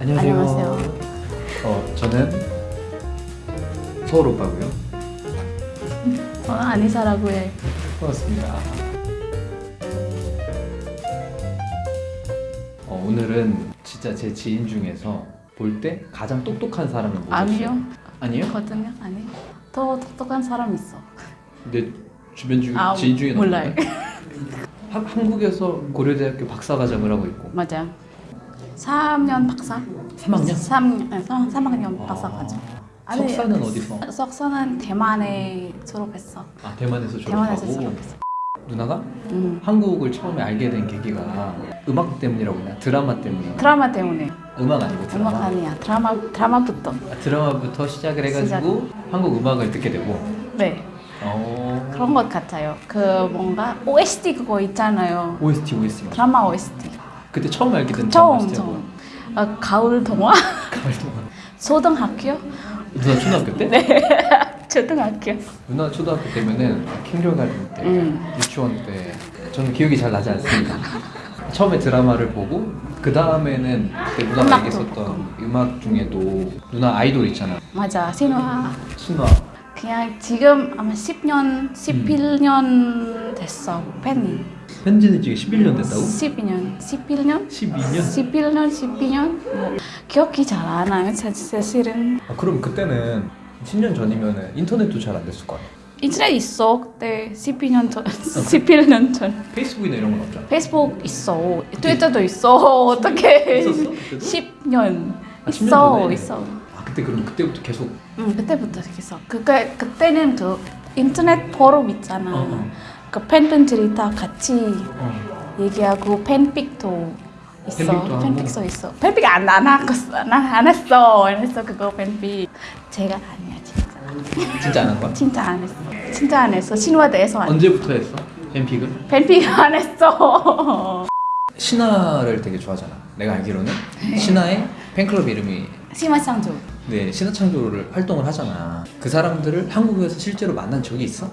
안녕하세요. 안녕하세요. 어, 저는 서울 오빠고요. 어, 아니사라고 해. 반갑습니다. 어, 오늘은 진짜 제 지인 중에서 볼 때 가장 똑똑한 모셨어요. 아니요. 아니에요? 거든요? 아니. 더 똑똑한 사람 있어. 근데 주변 중 아, 지인 중에 몰라요. 한, 한국에서 고려대학교 박사과정을 하고 있고 맞아. 3년 박사. 3학년? 3, 3학년 박사 과정. 아, 석사는 어디서? 석사는 대만에 졸업했어. 아 대만에서 졸업하고 대만에서 졸업했어. 누나가 음. 한국을 처음에 알게 된 계기가 음악 때문이라고 했나? 드라마 때문에 드라마 때문에. 음악 아니고 드라마 음악 아니야. 드라마 드라마부터. 아, 드라마부터 시작을 해가지고 한국 음악을 듣게 되고 네. 어... 그런 것 같아요. 그 뭔가 OST 그거 있잖아요. OST OST. 드라마 OST. 그때 처음 알게 된 처음 처음. 어, 가을 동화? 가을 동안 초등학교? 누나 초등학교 때? 네. 초등학교. 누나 초등학교 때면은 킹겨가든 때 음. 유치원 때 저는 기억이 잘 나지 않습니다 처음에 드라마를 보고 그 다음에는 그때 누나가 얘기했었던 음악 중에도 누나 아이돌 있잖아 맞아. 신화. 신화 그냥 지금 아마 10년, 11년 됐어. 팬이. 현지는 지금 11년 됐다고? 12년, 11년? 12년? 11년, 12년? 뭐 기억이 잘 안 나요. 사- 사실은 아, 그럼 그때는 10년 전이면 인터넷도 잘 안 됐을 거 아니야? 인터넷 있어. 그때 12년 전, 11년 전. 페이스북이나 이런 건 없잖아 페이스북 있어. 트위터도 있어. 어떻게? 있었어? 그때도? 10년. 아, 10년 있어, 전에? 있어. 아 그때 그럼 그때부터 계속 응, 그때부터 있어. 그게 그때는 그 인터넷 포럼 있잖아. 어, 어. 그 팬분들이 다 같이 어. 얘기하고 팬픽도 있어. 팬픽도 하고? 팬픽도 있어. 팬픽 안, 안, 했어. 안, 안 했어. 안 했어. 그거 팬픽. 제가 아니야, 진짜. 진짜 안 한 거야? 진짜 안 했어. 진짜 안 했어. 신화 대해서 안. 언제부터 했어? 팬픽을? 팬픽 안 했어. 신화를 되게 좋아하잖아 내가 알기로는 신화의 팬클럽 이름이 심화 창조. 네 신화창조를 활동을 하잖아 그 사람들을 한국에서 실제로 만난 적이 있어?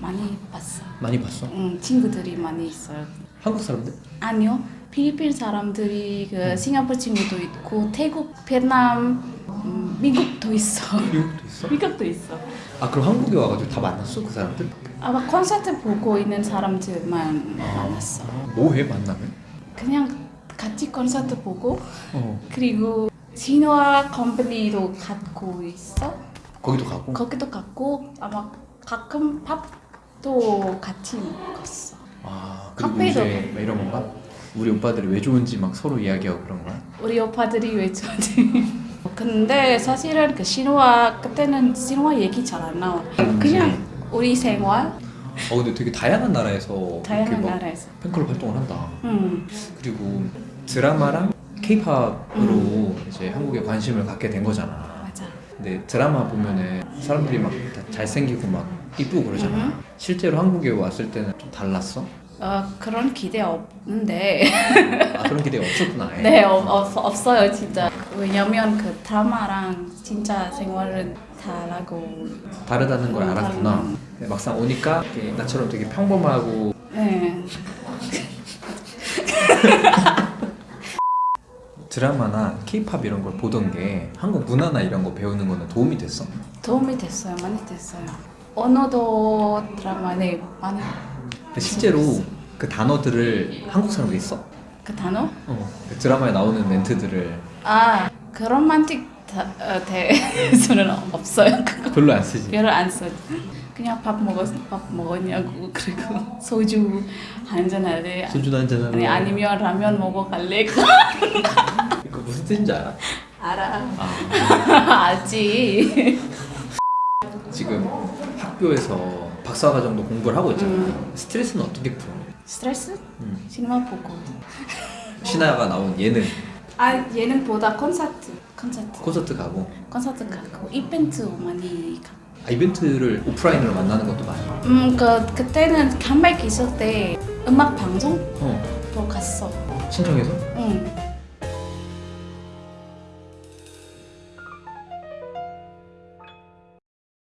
많이 봤어. 많이 봤어? 응, 친구들이 많이 있어요. 한국 사람들? 아니요. 필리핀 사람들이 그 싱가포르 친구도 있고 태국, 베트남, 음, 미국도 있어. 미국도 있어? 미국도 있어. 아 그럼 한국에 와가지고 다 만났어 그 사람들? 아마 콘서트 보고 있는 사람들만 만났어. 뭐해 만나면? 그냥 같이 콘서트 보고 어 그리고 진화 컴퍼니도 갖고 있어. 거기도 가고 거기도 갖고 아마 가끔 밥 도 같이 먹었어. 아막 이런 건가? 우리 오빠들이 왜 좋은지 막 서로 이야기하고 그런 거야? 우리 오빠들이 왜 좋지? 근데 사실은 그 신화 그때는 신화 얘기 잘 안 나와. 그냥 우리 생활 어 근데 되게 다양한 나라에서 다양한 나라에서. 팬클럽 활동을 한다 음 그리고 드라마랑 케이팝으로 이제 한국에 관심을 갖게 된 거잖아 맞아. 근데 드라마 보면은 사람들이 막다 잘생기고 막 이쁘고 그러잖아 음흠. 실제로 한국에 왔을 때는 좀 달랐어? 어 그런 기대 없는데 아 그런 기대가 없었구나 아예. 네 없, 없, 없어요 진짜 왜냐면 그 드라마랑 진짜 생활은 다르고 다르다는 걸 음, 알았구나 다르구나. 근데 막상 오니까 나처럼 되게 평범하고 네 드라마나 케이팝 이런 걸 보던 게 한국 문화나 이런 거 배우는 거는 도움이 됐어? 도움이 됐어요 많이 됐어요 언어도 드라마 네 많이 근데 실제로 그 단어들을 한국 사람들이 써? 그 단어? 어. 그 드라마에 나오는 멘트들을. 아 그런 만틱 다, 어, 대해서는 없어요. 그거 별로 안 쓰지. 별로 안 써. 그냥 밥 먹었 밥 먹었냐고 그리고 소주 한잔 할래? 소주 한잔 아니 아니면 라면 먹어 갈래? 이거 무슨 뜻인지 알아? 알아. 아, 알지. 지금 학교에서 박사과정도 공부를 하고 있잖아 음. 스트레스는 어떻게 풀어? 스트레스 음. 시네마 보고 신하가 나온 예능. 아 예능보다 콘서트 콘서트. 콘서트 가고. 콘서트 가고. 이벤트 많이 가. 아, 이벤트를 오프라인으로 만나는 것도 많이. 음 그 그때는 컴백 있을 때 음악 방송도 어. 갔어. 신청해서? 응